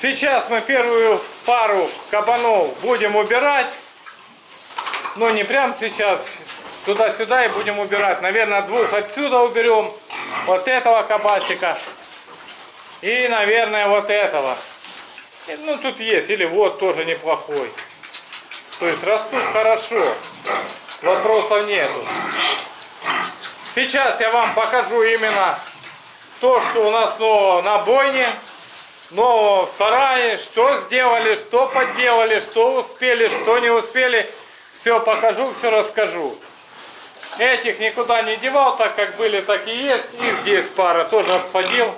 Сейчас мы первую пару кабанов будем убирать. Но не прямо сейчас. Туда-сюда и будем убирать. Наверное, двух отсюда уберем. Вот этого кабасика. И, наверное, вот этого. Ну, тут есть. Или вот тоже неплохой. То есть растут хорошо. Вопросов нету. Сейчас я вам покажу именно то, что у нас нового на бойне, нового в сарае, что сделали, что подделали, что успели, что не успели. Все покажу, все расскажу. Этих никуда не девал, так как были, так и есть. И здесь пара тоже отходил.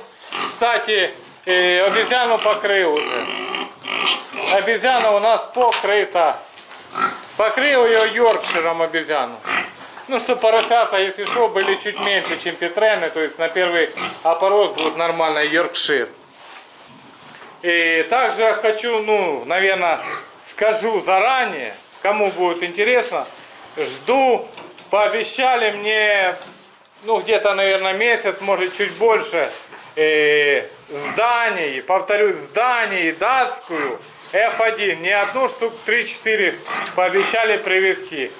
Кстати, э, обезьяну покрыл уже. Обезьяна у нас покрыта. Покрыл ее Йоркширом обезьяну. Ну, что поросята, если что, были чуть меньше, чем петрены. То есть на первый опорос будет нормально Йоркшир. И также я хочу, ну, наверное, скажу заранее, кому будет интересно, жду, пообещали мне, ну, где-то, наверное, месяц, может, чуть больше, э, зданий, повторюсь, зданий датскую F1, не одну штуку, 3-4 пообещали привезти.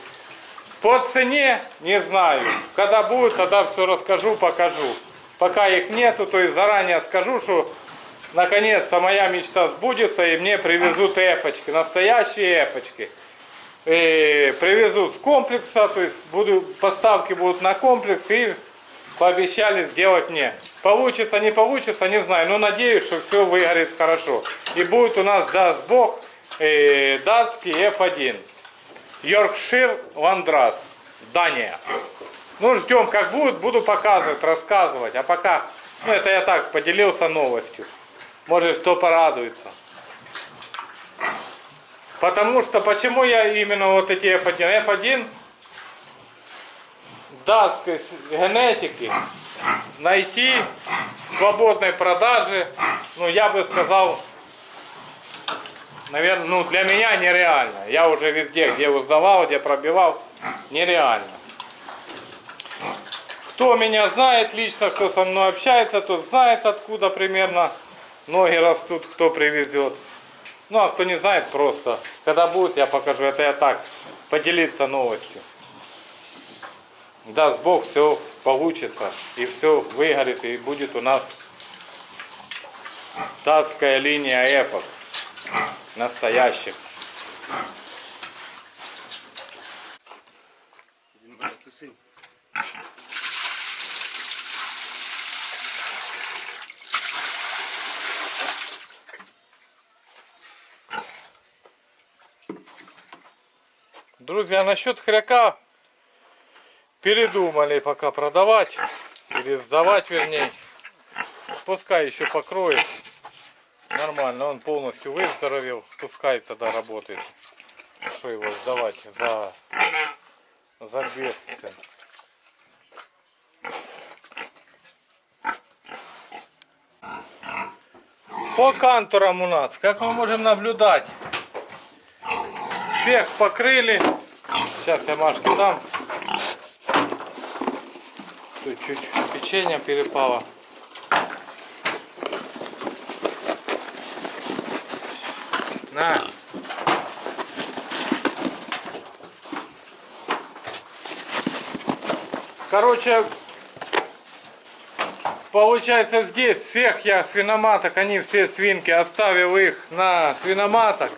По цене не знаю. Когда будет, тогда все расскажу, покажу. Пока их нету, то есть заранее скажу, что наконец-то моя мечта сбудется и мне привезут эфочки, настоящие эфочки. И привезут с комплекса, то есть буду, поставки будут на комплекс и пообещали сделать мне. Получится, не получится, не знаю, но надеюсь, что все выгорит хорошо. И будет у нас, даст Бог, э, датский F1. Йоркшир Ландрас, Дания. Ну, ждем, как будет, буду показывать, рассказывать. А пока, ну, это я так поделился новостью. Может, кто порадуется. Потому что, почему я именно вот эти F1? F1 датской генетики найти свободной продаже, ну, я бы сказал, наверное, ну, для меня нереально. Я уже везде, где узнавал, где пробивал, нереально. Кто меня знает лично, кто со мной общается, тот знает, откуда примерно ноги растут, кто привезет. Ну, а кто не знает, просто, когда будет, я покажу. Это я так, поделиться новостью. Даст Бог, все получится, и все выгорит, и будет у нас датская линия эфок настоящих. Друзья, насчет хряка передумали пока продавать или сдавать вернее. Пускай еще покроет. Нормально, он полностью выздоровел. Пускай тогда работает. Что его сдавать за, за бесцен. По канторам у нас, как мы можем наблюдать, всех покрыли. Сейчас я Машке дам. Тут чуть печенье перепало. На. Короче, получается здесь всех я свиноматок, они все свинки, оставил их на свиноматок.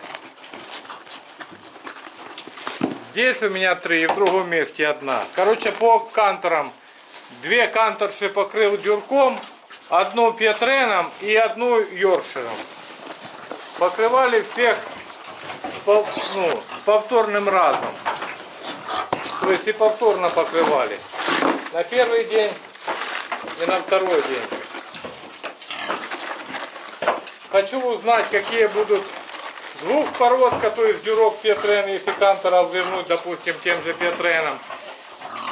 Здесь у меня три, и в другом месте одна. Короче, по канторам. Две канторши покрыл дюрком, одну петреном и одну йорширом. Покрывали всех пов... ну, повторным разом. То есть и повторно покрывали. На первый день и на второй день. Хочу узнать, какие будут двухпородка, то есть дюрок Петрен, если канторов вернуть, допустим, тем же Петреном.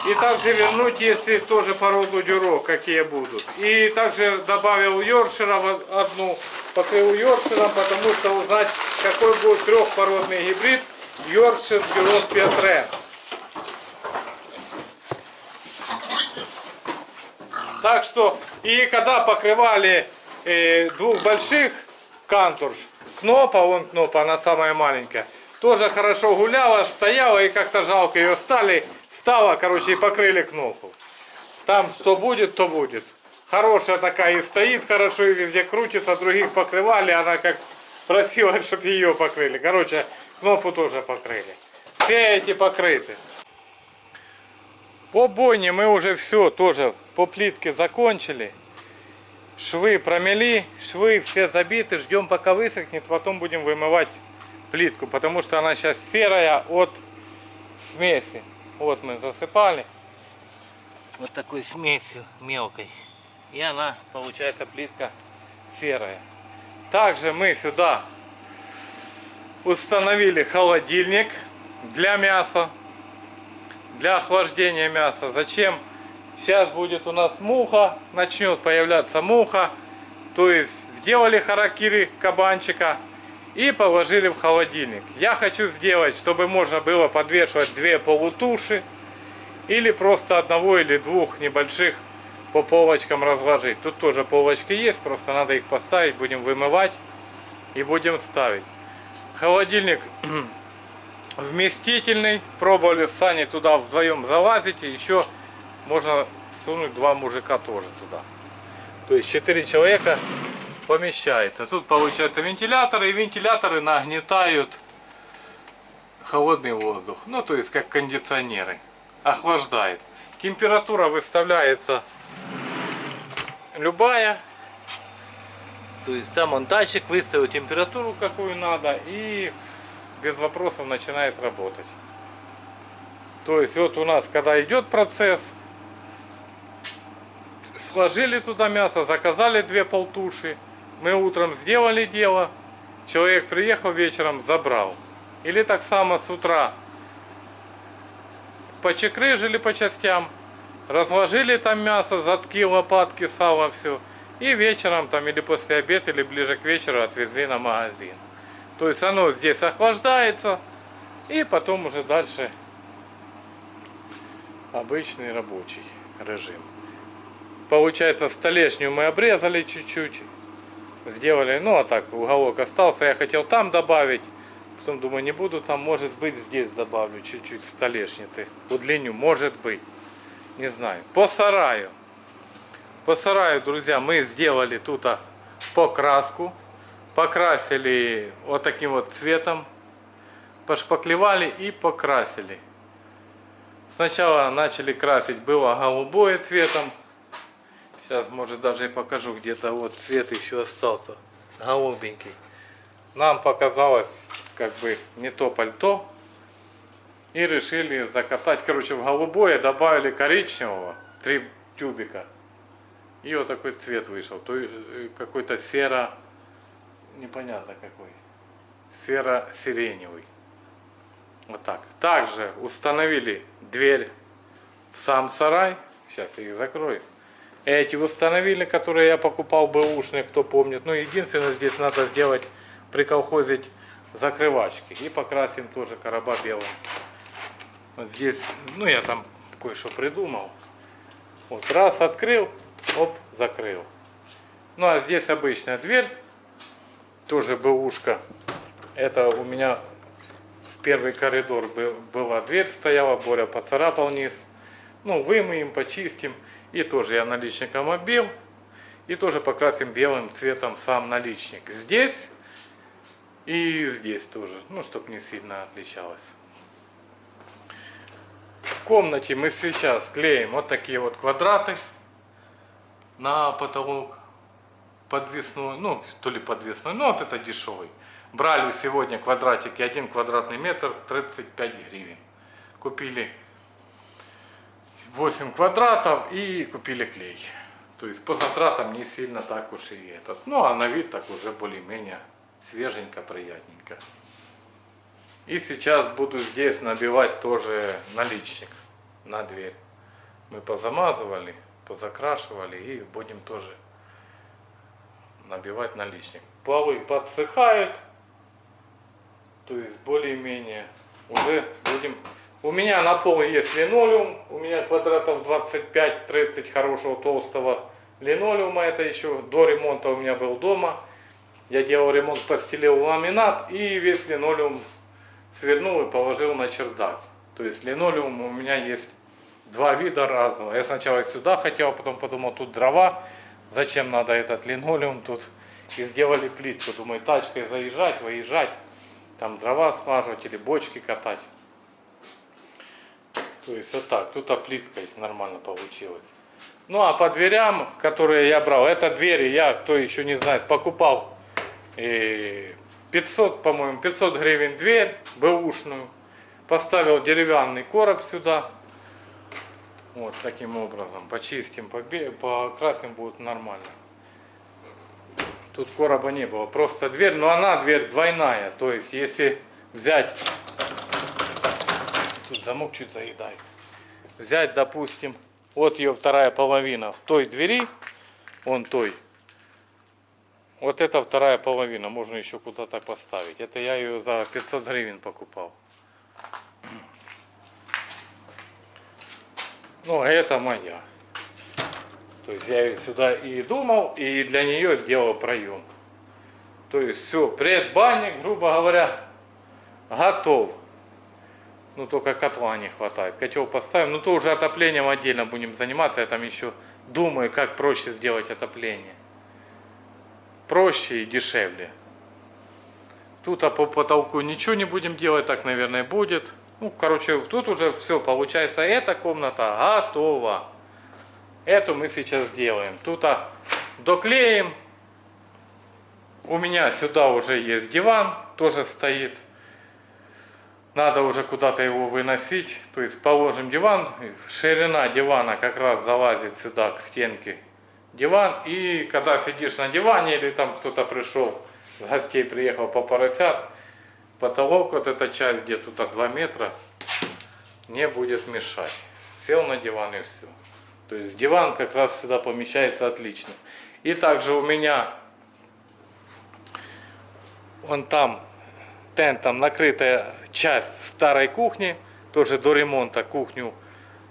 И также вернуть, если тоже породу дюрок, какие будут. И также добавил Йоркшира одну, покрыл Йоркширом, потому что узнать, какой будет трехпородный гибрид Йоркшир дюрок Петрен. Так что, и когда покрывали э, двух больших кантурш. Кнопа, вон кнопа, она самая маленькая. Тоже хорошо гуляла, стояла и как-то жалко ее стали, стала, короче, и покрыли кнопку. Там что будет, то будет. Хорошая такая и стоит хорошо, и везде крутится, других покрывали, она как просила, чтобы ее покрыли. Короче, кнопку тоже покрыли. Все эти покрыты. По бойне мы уже все тоже по плитке закончили. Швы промели, швы все забиты, ждем пока высохнет, потом будем вымывать плитку, потому что она сейчас серая от смеси. Вот мы засыпали вот такой смесью мелкой. И она получается плитка серая. Также мы сюда установили холодильник для мяса, для охлаждения мяса. Зачем? Сейчас будет у нас муха, начнет появляться муха. То есть сделали харакири кабанчика и положили в холодильник. Я хочу сделать, чтобы можно было подвешивать две полутуши или просто одного или двух небольших по полочкам разложить. Тут тоже полочки есть, просто надо их поставить, будем вымывать и будем ставить. Холодильник вместительный, пробовали с Саней туда вдвоем залазить, и еще можно сунуть два мужика тоже туда. То есть четыре человека помещается. Тут получается вентиляторы, и вентиляторы нагнетают холодный воздух. Ну, то есть как кондиционеры. Охлаждает. Температура выставляется любая. То есть там он датчик выставил температуру какую надо и без вопросов начинает работать. То есть вот у нас когда идет процесс, сложили туда мясо, заказали две полтуши, мы утром сделали дело, человек приехал вечером, забрал. Или так само с утра почекрыжили по частям, разложили там мясо, затки, лопатки, сало, все. И вечером там или после обеда, или ближе к вечеру отвезли на магазин. То есть оно здесь охлаждается, и потом уже дальше обычный рабочий режим. Получается столешнюю мы обрезали чуть-чуть, сделали, ну а так уголок остался, я хотел там добавить, потом думаю не буду там, может быть здесь добавлю чуть-чуть столешницы, удлиню, может быть, не знаю. По сараю, по сараю, друзья, мы сделали тут покраску, покрасили вот таким вот цветом, пошпаклевали и покрасили. Сначала начали красить, было голубое цветом. Сейчас, может, даже и покажу, где-то вот цвет еще остался, голубенький. Нам показалось, как бы, не то пальто. И решили закатать, короче, в голубое добавили коричневого, три тюбика. И вот такой цвет вышел, то э, какой-то серо непонятно какой. Серо-сиреневый. Вот так. Также установили дверь в сам сарай. Сейчас я их закрою. Эти установили, которые я покупал бэушные, кто помнит. Ну, единственное, здесь надо сделать, приколхозить закрывачки. И покрасим тоже короба белым. Вот здесь, ну, я там кое-что придумал. Вот раз открыл, оп, закрыл. Ну, а здесь обычная дверь тоже бэушка. Это у меня в первый коридор была дверь стояла, Боря поцарапал низ. Ну, вымоем, почистим. И тоже я наличником оббил. И тоже покрасим белым цветом сам наличник. Здесь и здесь тоже. Ну, чтобы не сильно отличалось. В комнате мы сейчас клеим вот такие вот квадраты на потолок подвесной, ну, то ли подвесной, ну, вот это дешевый. Брали сегодня квадратики, один квадратный метр, 35 гривен. Купили 8 квадратов и купили клей. То есть по затратам не сильно так уж и этот. Ну, а на вид так уже более-менее свеженько, приятненько. И сейчас буду здесь набивать тоже наличник на дверь. Мы позамазывали, позакрашивали и будем тоже набивать наличник. Полы подсыхают, то есть более-менее уже будем... У меня на полу есть линолеум, у меня квадратов 25-30 хорошего толстого линолеума, это еще до ремонта у меня был дома. Я делал ремонт, постелил ламинат и весь линолеум свернул и положил на чердак. То есть линолеум у меня есть два вида разного. Я сначала сюда хотел, а потом подумал, тут дрова, зачем надо этот линолеум тут. И сделали плитку. Думаю, тачкой заезжать, выезжать, там дрова смаживать или бочки катать. То есть вот так, тут плиткой нормально получилось. Ну а по дверям, которые я брал, это двери я, кто еще не знает, покупал и 500, по-моему, 500 гривен дверь, бэушную. Поставил деревянный короб сюда. Вот таким образом. Почистим, покрасим будет нормально. Тут короба не было, просто дверь, но она дверь двойная. То есть если взять, тут замок чуть заедает. Взять, допустим, вот ее вторая половина в той двери, он той. Вот это вторая половина, можно еще куда-то поставить. Это я ее за 500 гривен покупал. Ну, а это моя. То есть я сюда и думал, и для нее сделал проем. То есть все, предбанник, грубо говоря, готов. Ну, только котла не хватает. Котел поставим. Ну, то уже отоплением отдельно будем заниматься. Я там еще думаю, как проще сделать отопление. Проще и дешевле. Тут а по потолку ничего не будем делать, так, наверное, будет. Ну, короче, тут уже все, получается, эта комната готова. Эту мы сейчас сделаем. Тут а, доклеим. У меня сюда уже есть диван, тоже стоит надо уже куда-то его выносить. То есть положим диван, ширина дивана как раз залазит сюда к стенке диван. И когда сидишь на диване или там кто-то пришел, с гостей приехал по поросят, потолок, вот эта часть где тут 2 метра, не будет мешать. Сел на диван и все. То есть диван как раз сюда помещается отлично. И также у меня вон там тентом накрытая часть старой кухни, тоже до ремонта кухню,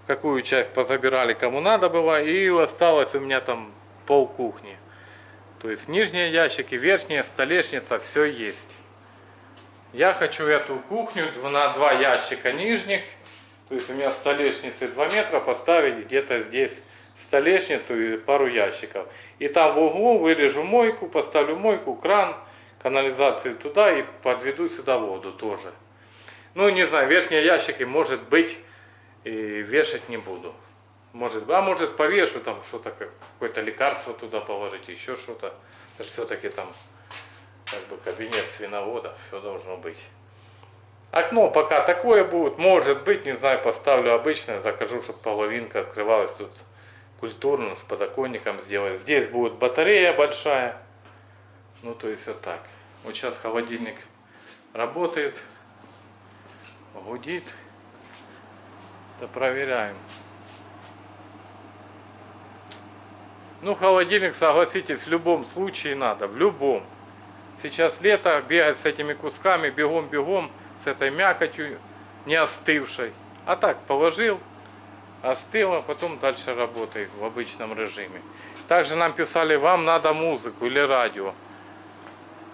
какую часть позабирали кому надо было, и осталось у меня там пол кухни. То есть нижние ящики, верхние, столешница, все есть. Я хочу эту кухню на два ящика нижних, то есть у меня столешницы 2 метра, поставить где-то здесь столешницу и пару ящиков. И там в углу вырежу мойку, поставлю мойку, кран, канализацию туда и подведу сюда воду тоже. Ну, не знаю, верхние ящики, может быть, и вешать не буду. Может, а может повешу там что-то, какое-то лекарство туда положить, еще что-то. Это все-таки там как бы кабинет свиновода, все должно быть. Окно пока такое будет, может быть, не знаю, поставлю обычное, закажу, чтобы половинка открывалась тут культурно, с подоконником сделать. Здесь будет батарея большая, ну, то есть вот так. Вот сейчас холодильник работает, гудит. Да проверяем. Ну, холодильник, согласитесь, в любом случае надо, в любом. Сейчас лето, бегать с этими кусками, бегом-бегом, с этой мякотью не остывшей. А так, положил, остыло, потом дальше работает в обычном режиме. Также нам писали, вам надо музыку или радио.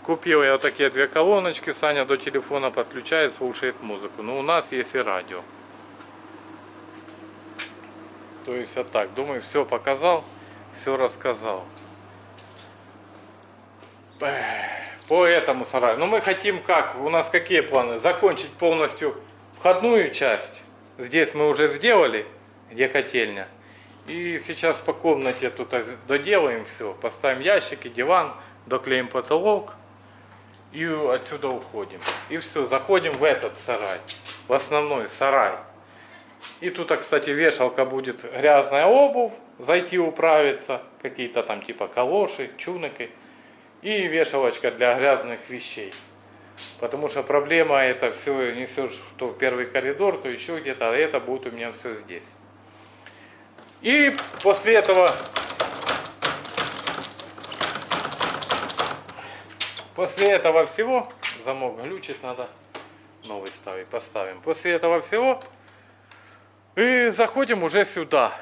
Купил я вот такие две колоночки, Саня до телефона подключает, слушает музыку. Но у нас есть и радио. То есть вот так, думаю, все показал, все рассказал. По этому сараю. Но ну, мы хотим как? У нас какие планы? Закончить полностью входную часть. Здесь мы уже сделали, где котельня. И сейчас по комнате тут доделаем все. Поставим ящики, диван, доклеим потолок и отсюда уходим. И все, заходим в этот сарай, в основной сарай. И тут, кстати, вешалка будет грязная обувь, зайти управиться, какие-то там типа калоши, чуныки. И вешалочка для грязных вещей. Потому что проблема это все несешь то в первый коридор, то еще где-то, а это будет у меня все здесь. И после этого После этого всего, замок глючит, надо новый ставить, поставим. После этого всего и заходим уже сюда.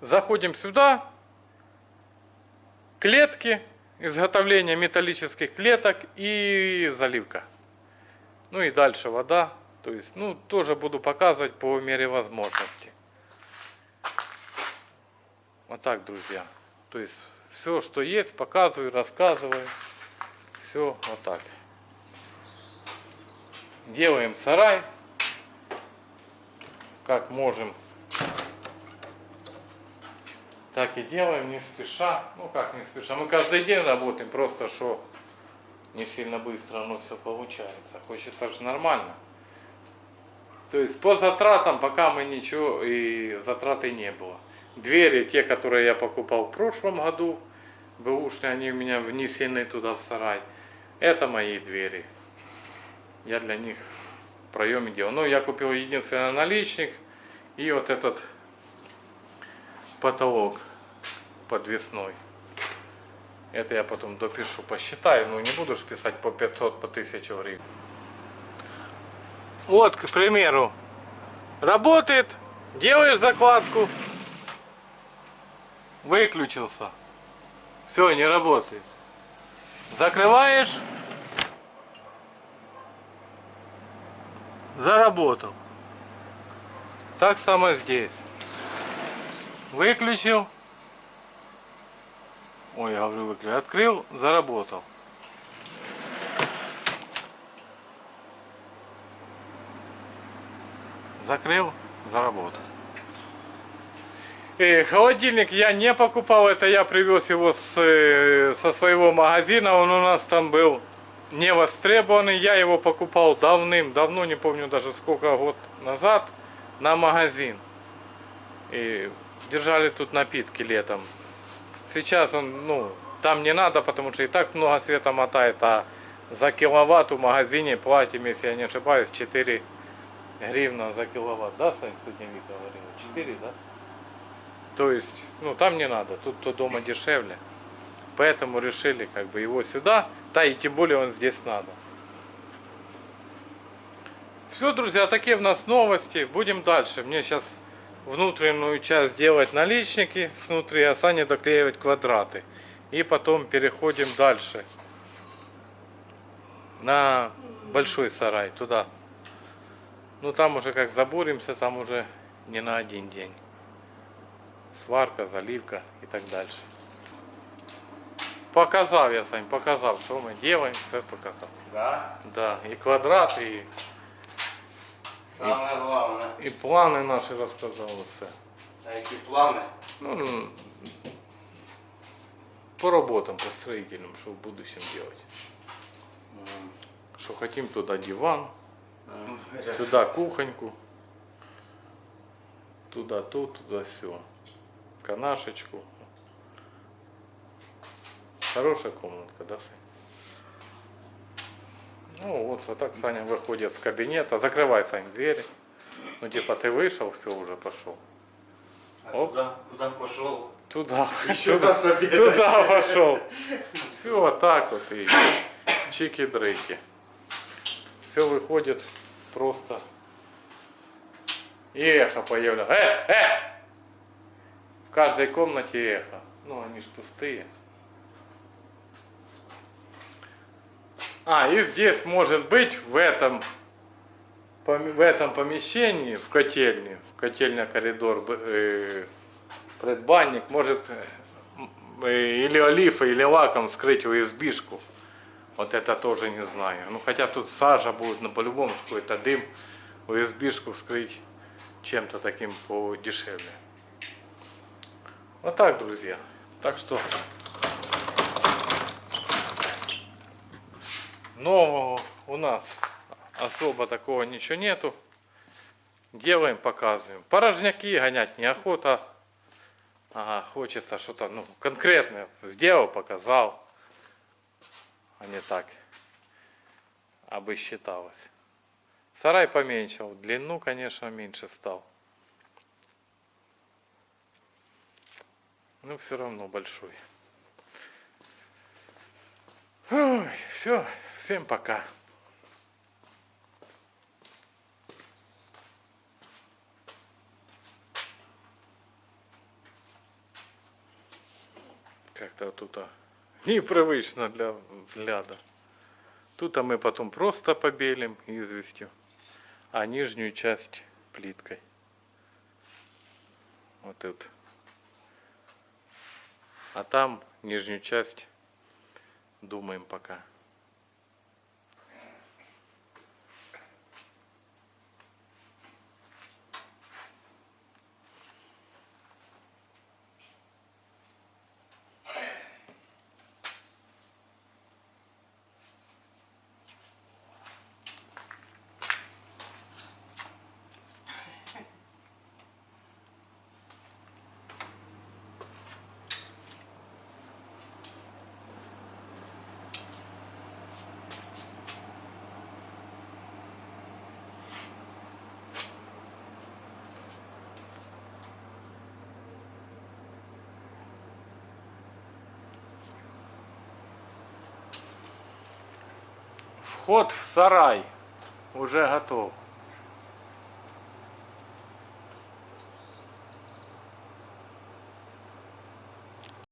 Заходим сюда. клетки, изготовление металлических клеток и заливка. Ну и дальше вода. То есть, ну, тоже буду показывать по мере возможности. Вот так, друзья. То есть, все, что есть, показываю, рассказываю. Все вот так. Делаем сарай, как можем. Так и делаем, не спеша. Ну как не спеша, мы каждый день работаем, просто что не сильно быстро оно все получается. Хочется же нормально. То есть по затратам пока мы ничего и затраты не было. Двери, те, которые я покупал в прошлом году, бэушные, они у меня внесены туда в сарай. Это мои двери. Я для них проеме делал. Ну, я купил единственный наличник и вот этот потолок подвесной. Это я потом допишу, посчитаю. Ну, не буду же писать по 500, по 1000 гривен. Вот, к примеру, работает, делаешь закладку, выключился. Все, не работает. Закрываешь, заработал. Так само здесь. Выключил. Ой, я говорю, выключил. Открыл, заработал. Закрыл, заработал. И холодильник я не покупал, это я привез его с, э, со своего магазина, он у нас там был не востребованный, я его покупал давным-давно, не помню даже сколько год назад, на магазин. И держали тут напитки летом. Сейчас он, ну, там не надо, потому что и так много света мотает, а за киловатт в магазине платим, если я не ошибаюсь, 4 гривна за киловатт, да, Сань, сегодня Вика говорила? 4, да? То есть, ну, там не надо, тут то дома дешевле. Поэтому решили как бы его сюда, да и тем более он здесь надо. Все, друзья, такие у нас новости. Будем дальше. Мне сейчас внутреннюю часть делать наличники снутри, а Саня доклеивать квадраты. И потом переходим дальше на большой сарай, туда. Ну там уже как заборимся, там уже не на один день. Сварка, заливка и так дальше. Показал я, Сань, показал, что мы делаем, все показал. Да? Да, и квадрат, и, Самое главное. и планы наши рассказал все. А які плани? Ну, по работам, по строительным, что в будущем делать. Что хотим туда диван, сюда кухоньку, туда то, туда все. Канашечку. Хорошая комнатка, да, Сань? Ну вот, вот так Саня выходит с кабинета. Закрывай, Сань, двери. Ну типа ты вышел, все уже пошел. А Оп. куда, куда пошел? Туда, Еще туда, раз обедать. туда пошел. Все вот так вот и чики-дрыки. Все выходит просто. И эхо появляется. Э, э! Каждой комнате эхо. Ну, они ж пустые. А, и здесь может быть в этом, в этом помещении, в котельне, в котельня коридор, э, предбанник, может э, э, или олифой, или лаком скрыть USB-шку. Вот это тоже не знаю. Ну, хотя тут сажа будет, но по-любому какой-то дым. USB-шку вскрыть чем-то таким подешевле. Вот так, друзья. Так что нового у нас особо такого ничего нету. Делаем, показываем. Порожняки гонять неохота. Ага, хочется что-то ну, конкретное. Сделал, показал. А не так. Абы считалось. Сарай поменьшил. Длину, конечно, меньше стал. Но все равно большой. Ой, все, всем пока. Как-то тут а, непривычно для взгляда. Тут а мы потом просто побелим известью, а нижнюю часть плиткой. Вот тут. А там нижнюю часть думаем пока. Вход в сарай уже готов.